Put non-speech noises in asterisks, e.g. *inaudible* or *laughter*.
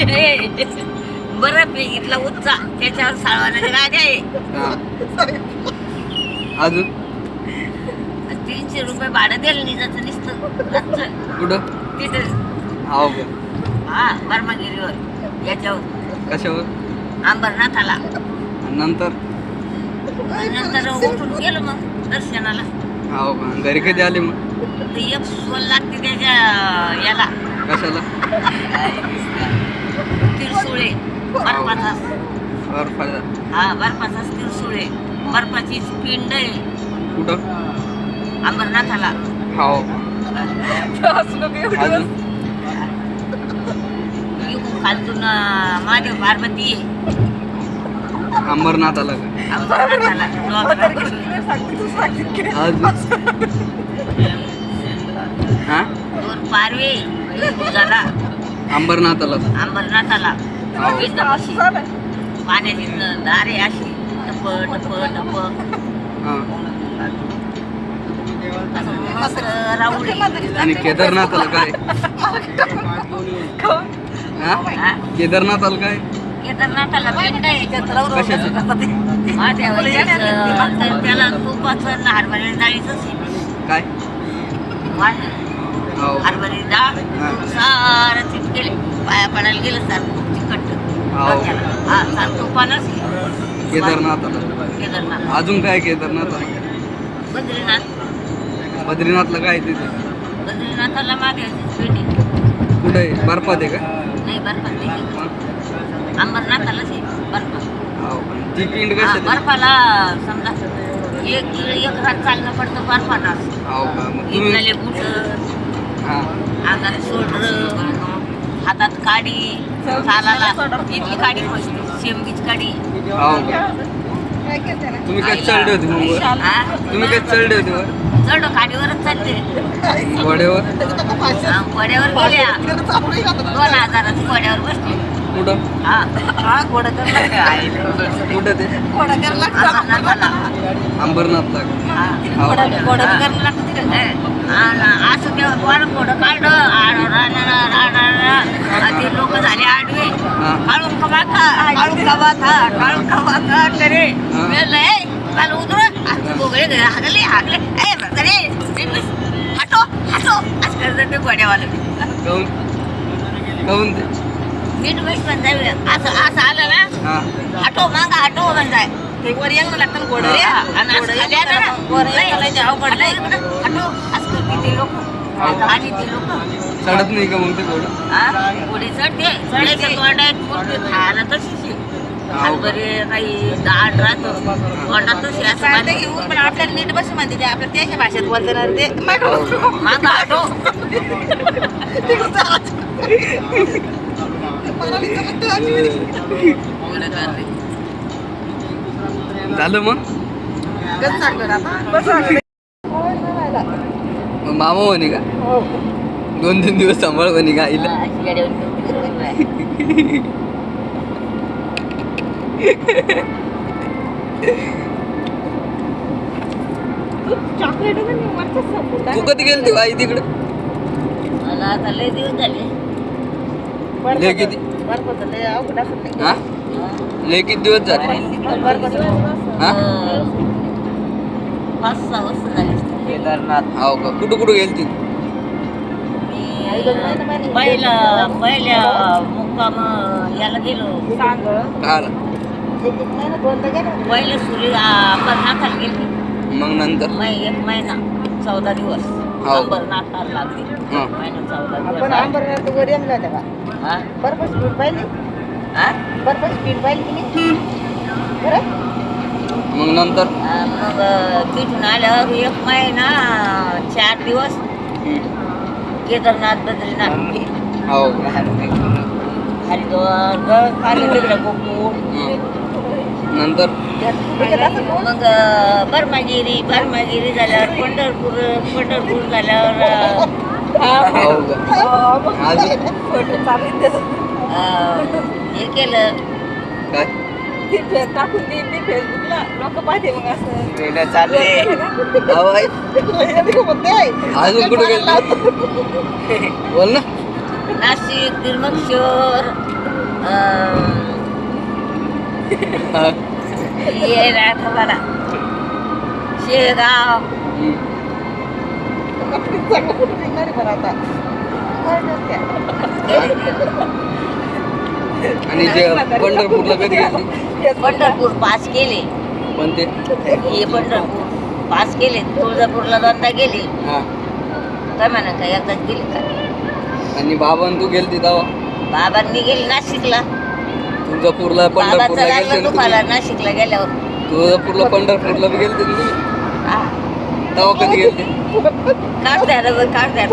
*laughs* बरं घेतला उच्चा. त्याच्यावर साळवाण्याचे राजा आहे. हा. अजून? तीनशे रुपये भाडं दिलं निजाचं नुसतं. कुठं? तिथं. हाव का हा बर्मागिरीवर याच्यावर. कशावर? अंबरनाथाला. नंतर? नंतर उठून गेलो मग दर्शनाला. हाव का घरी कधी आले मग? ते एक सोल लागते त्याच्या याला. कशाला? *laughs* तिरसुळे बर्फाचा. हा बर्फाचा तिरसुळे बर्फाची पिंड. आहे कुठं? अंबरनाथाला. हाव अजून? इकडून खालतून अं, महादेव पार्वती आहे. अंबरनाथ आला का? अंबरनाथाला. डोंगरापासून. अजून? हा? दोन पारवे झाला अंबरनाथाला. अंबरनाथाला. हाव. वेदपाशी. पाण्याची द- दार अशी. टप टप टप. हा. आणि केदारनाथाला काय? हा? हा? केदारनाथाला काय? केदारनाथाला पिंड आहे. कशाचं? महादेवाचं तर त्याला तुपाचं आहे. काय? हरभरी डाळ हा. सारं चिट गेले पाया पडायला गेलं सार खूप चिकट हाव. डोक्याला. हा सार तुपानच. केदारनाथाला केदारनाथ. अजून काय केदारनाथाला बद्रीनाथ. बद्रीनाथला काय तिथे? बद्रीनाथाला महादेवाची पेटी कुठे? आहे बर्फात आहे का? नाही बर्फात नाही. हा? अंबरनाथालाच आहे बर्फात. हाव का? ती पिंड हा? बर्फाला समजा एक एक रात चालणं पडतं बर्फाला. हाव का? मग इथले तुम्ही बुट हा अंगात सोडर हातात काडी चालाला इथली काडी शेमगीच काडी. का? तुम्ही काय चढले होते? हा? तुम्ही काय चढले होते वर चढ काडीवरच चालते घोड्यावर हा, घोड्यावर गेल्या. दोन हजाराची घोड्यावर बसली. कुठं? हा हा घोडा कुठं ते? अंबरनाथाला. अंबरनाथला का? हा. हाव. घोडं करायला लागतं तिकडे. हे, हा ना, असं तेव्हा पोरं घोडं काढलं आड- रानाला, रानाला. आणि ते लोक झाले आडवे हा. काळून कमा खा काळून कमा खा काळून कमा खा तरी. मी म्हणलं, "ए, काल उतरं." आणि ते बोबडे घरी हागले हागले ए म्हातारे, ते बस, हटो हटो असं करत ते घोड्यावाले काहून काहून ते नीट बस पण जाईल असं असं आलं ना हा हटो मागा हटो म्हणताय ते वर यायला लागतं रे आणि हटो लोक ते लोक चढत नाही का मग ते घोडे चढते चढायचे तोंडात पुरते खायला तशीच आहे. हरभरे काही डाळ राहतो तोंडात तशी असं बांधते. पण आपल्याला नीट बस म्हणते ते आपल्या त्याच्या भाषेत बोलणार ते मागं. घोडं करते. झालं मग? मामा म्हणे का? दोन तीन दिवस सांभाळ म्हणे का आईला? करते. तू कधी गेली ती आई तिकडे. मला आता लय दिवस झाले. लय किती. हा? लय किती दिवस झाले? हा? पाच सहा वर्ष झाली. असतील. केदारनाथ. हाव का? कुठं कुठं गेली ती? पहिला पहिल्या मुक्काम याला गेलो. काल. पहिले सुरी अंबरनाथाला गेली मग नंतर एक महिना चौदा दिवस हो. अंबरनाथाला लागली हा. महिना चौदा आपण दिवस का? हा? पाहिली हा? पाहिली की नाही? बरं मग नंतर आ, मग तिथून आल्यावर एक महिना चार दिवस हम्म. केदारनाथ बद्रीनाथ का हरिद्वार ग- खाली तिकडं गोकुळ हं. नंतर? मग बर्मागिरी बर्मागिरी झाल्यावर पंढरपूर पंढरपूर झाल्यावर अजून? अ, हे केलं. काय? टाकून देईन ते फेसबुकला. लोक पाहते मग असं. अजून कुठं गेली? *laughs* बोल ना. नाशिक अं, ये राहतं मला शेगाव. आणि जे पंढरपूरला कधी गेली? पंढरपूर पास केले. पण ते हे पंढरपूर पास केले. तुळजापूरला दोनदा गेले. हा. काय म्हणा काय एकदाच गेले का? आणि बाबान तू गेलती तेव्हा? बाबांनी गेली नाशिकला. तुळजापूरला बाबांचं पंढरपूरला लागलं तुम्हाला? नाशिकला गेल्यावर. तुळजापूरला पंढरपूरला बी गेलते ना तुम्ही? हा. तेव्हा कधी गेलते? काढ द्या रे, काढ द्या